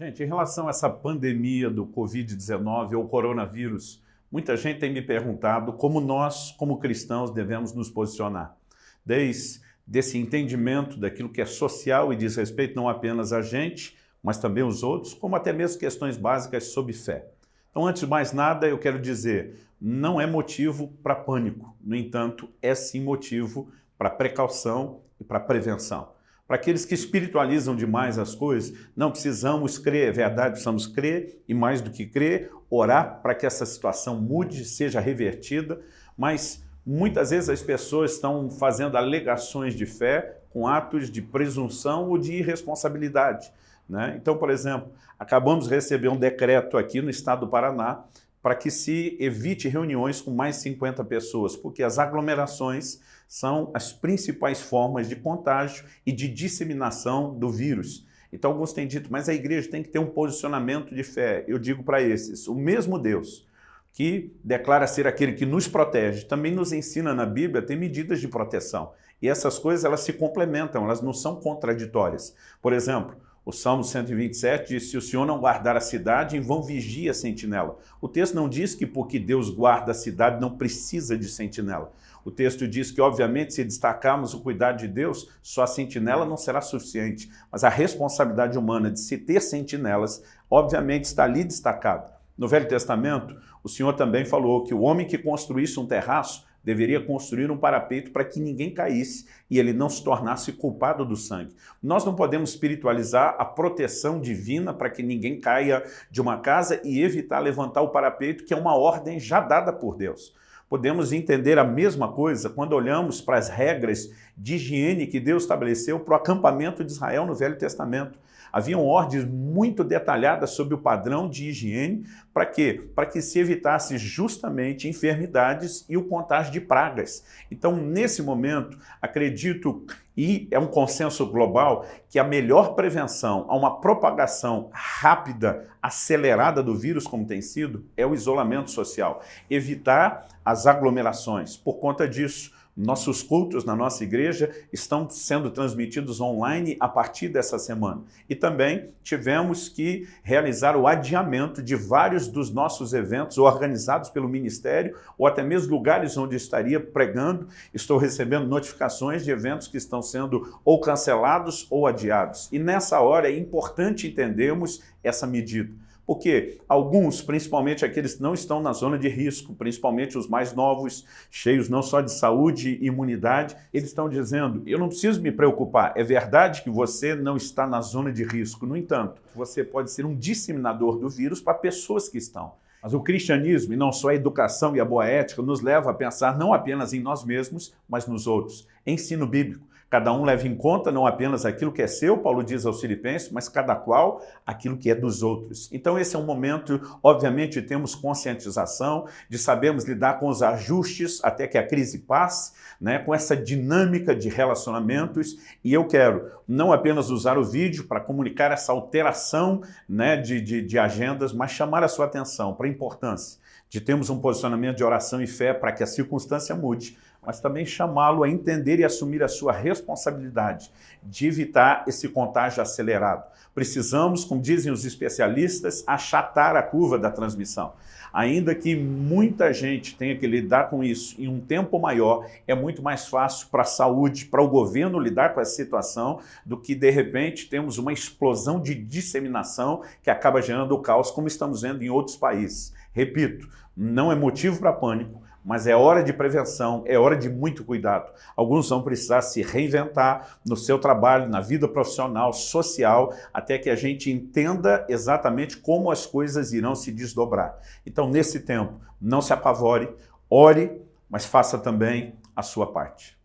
Gente, em relação a essa pandemia do Covid-19 ou coronavírus, muita gente tem me perguntado como nós, como cristãos, devemos nos posicionar. Desde esse entendimento daquilo que é social e diz respeito não apenas a gente, mas também os outros, como até mesmo questões básicas sobre fé. Então, antes de mais nada, eu quero dizer, não é motivo para pânico. No entanto, é sim motivo para precaução e para prevenção. Para aqueles que espiritualizam demais as coisas, não precisamos crer, é verdade, precisamos crer e mais do que crer, orar para que essa situação mude, seja revertida, mas muitas vezes as pessoas estão fazendo alegações de fé com atos de presunção ou de irresponsabilidade. Né? Então, por exemplo, acabamos de receber um decreto aqui no estado do Paraná para que se evite reuniões com mais 50 pessoas, porque as aglomerações são as principais formas de contágio e de disseminação do vírus. Então alguns têm dito, mas a igreja tem que ter um posicionamento de fé. Eu digo para esses, o mesmo Deus que declara ser aquele que nos protege, também nos ensina na Bíblia a ter medidas de proteção. E essas coisas elas se complementam, elas não são contraditórias. Por exemplo, o Salmo 127 diz, se o Senhor não guardar a cidade, em vão vigia a sentinela. O texto não diz que porque Deus guarda a cidade não precisa de sentinela. O texto diz que, obviamente, se destacarmos o cuidado de Deus, só a sentinela não será suficiente. Mas a responsabilidade humana de se ter sentinelas, obviamente, está ali destacada. No Velho Testamento, o Senhor também falou que o homem que construísse um terraço deveria construir um parapeito para que ninguém caísse e ele não se tornasse culpado do sangue. Nós não podemos espiritualizar a proteção divina para que ninguém caia de uma casa e evitar levantar o parapeito, que é uma ordem já dada por Deus. Podemos entender a mesma coisa quando olhamos para as regras de higiene que Deus estabeleceu para o acampamento de Israel no Velho Testamento. Haviam ordens muito detalhadas sobre o padrão de higiene, para quê? Para que se evitasse justamente enfermidades e o contágio de pragas. Então, nesse momento, acredito, e é um consenso global, que a melhor prevenção a uma propagação rápida, acelerada do vírus, como tem sido, é o isolamento social. Evitar as aglomerações. Por conta disso, nossos cultos na nossa igreja estão sendo transmitidos online a partir dessa semana. E também tivemos que realizar o adiamento de vários dos nossos eventos organizados pelo Ministério ou até mesmo lugares onde estaria pregando. Estou recebendo notificações de eventos que estão sendo ou cancelados ou adiados. E nessa hora é importante entendermos essa medida. Porque alguns, principalmente aqueles que não estão na zona de risco, principalmente os mais novos, cheios não só de saúde e imunidade, eles estão dizendo, eu não preciso me preocupar, é verdade que você não está na zona de risco, no entanto, você pode ser um disseminador do vírus para pessoas que estão. Mas o cristianismo, e não só a educação e a boa ética, nos leva a pensar não apenas em nós mesmos, mas nos outros. Ensino bíblico. Cada um leva em conta não apenas aquilo que é seu, Paulo diz aos filipenses, mas cada qual aquilo que é dos outros. Então esse é um momento, obviamente, temos conscientização, de sabermos lidar com os ajustes até que a crise passe, né, com essa dinâmica de relacionamentos, e eu quero não apenas usar o vídeo para comunicar essa alteração né, de, de, de agendas, mas chamar a sua atenção para a importância de termos um posicionamento de oração e fé para que a circunstância mude, mas também chamá-lo a entender e assumir a sua responsabilidade de evitar esse contágio acelerado. Precisamos, como dizem os especialistas, achatar a curva da transmissão. Ainda que muita gente tenha que lidar com isso em um tempo maior, é muito mais fácil para a saúde, para o governo lidar com essa situação, do que de repente temos uma explosão de disseminação que acaba gerando o caos, como estamos vendo em outros países. Repito, não é motivo para pânico, mas é hora de prevenção, é hora de muito cuidado. Alguns vão precisar se reinventar no seu trabalho, na vida profissional, social, até que a gente entenda exatamente como as coisas irão se desdobrar. Então, nesse tempo, não se apavore, ore, mas faça também a sua parte.